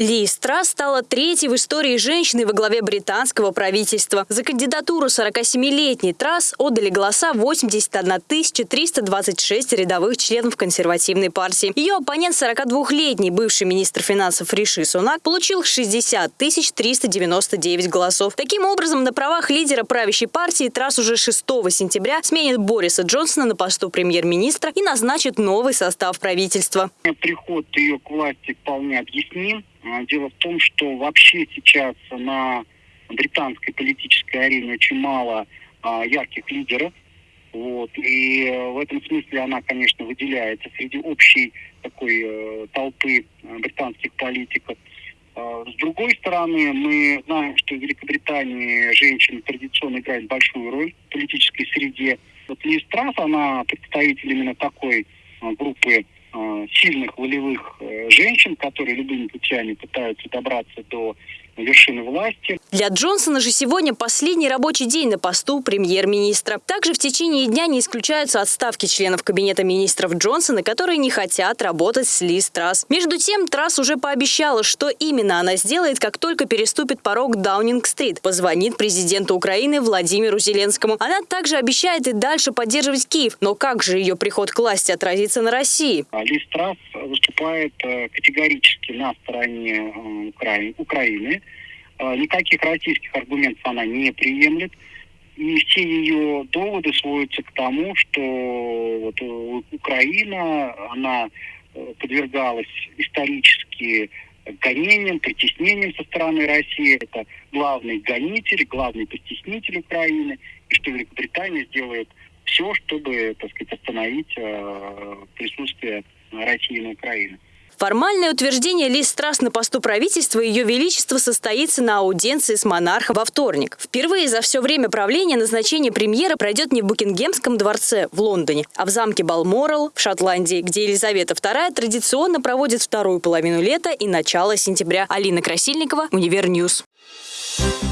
Ли Страс стала третьей в истории женщиной во главе британского правительства. За кандидатуру 47-летней Трасс отдали голоса 81 326 рядовых членов консервативной партии. Ее оппонент 42-летний бывший министр финансов Риши Сунак получил 60 399 голосов. Таким образом, на правах лидера правящей партии Трасс уже 6 сентября сменит Бориса Джонсона на посту премьер-министра и назначит новый состав правительства. Приход ее к власти вполне объясним. А, дело в том, что вообще сейчас на британской политической арене очень мало а, ярких лидеров. Вот. И э, в этом смысле она, конечно, выделяется среди общей такой э, толпы э, британских политиков. Э, с другой стороны, мы знаем, что в Великобритании женщины традиционно играют большую роль в политической среде. Вот Ли Страс, она представитель именно такой группы сильных волевых женщин, которые любыми путями пытаются добраться до вершины власти. Для Джонсона же сегодня последний рабочий день на посту премьер-министра. Также в течение дня не исключаются отставки членов кабинета министров Джонсона, которые не хотят работать с Ли Трасс. Между тем, Трасс уже пообещала, что именно она сделает, как только переступит порог Даунинг-стрит. Позвонит президенту Украины Владимиру Зеленскому. Она также обещает и дальше поддерживать Киев. Но как же ее приход к власти отразится на России? Ли Трасс выступает э, категорически на стороне э, Украины Э, никаких российских аргументов она не приемлет. И все ее доводы сводятся к тому, что вот Украина, она э, подвергалась исторически гонениям, притеснениям со стороны России. Это главный гонитель, главный постеснитель Украины. И что Великобритания сделает все, чтобы, так сказать, остановить присутствие России на Украине. Формальное утверждение Лиз Трасс на посту правительства Ее Величество состоится на аудиенции с монархом во вторник. Впервые за все время правления назначение премьера пройдет не в Букингемском дворце в Лондоне, а в замке Балморал в Шотландии, где Елизавета II традиционно проводит вторую половину лета и начало сентября. Алина Красильникова, Универ Ньюз. Thank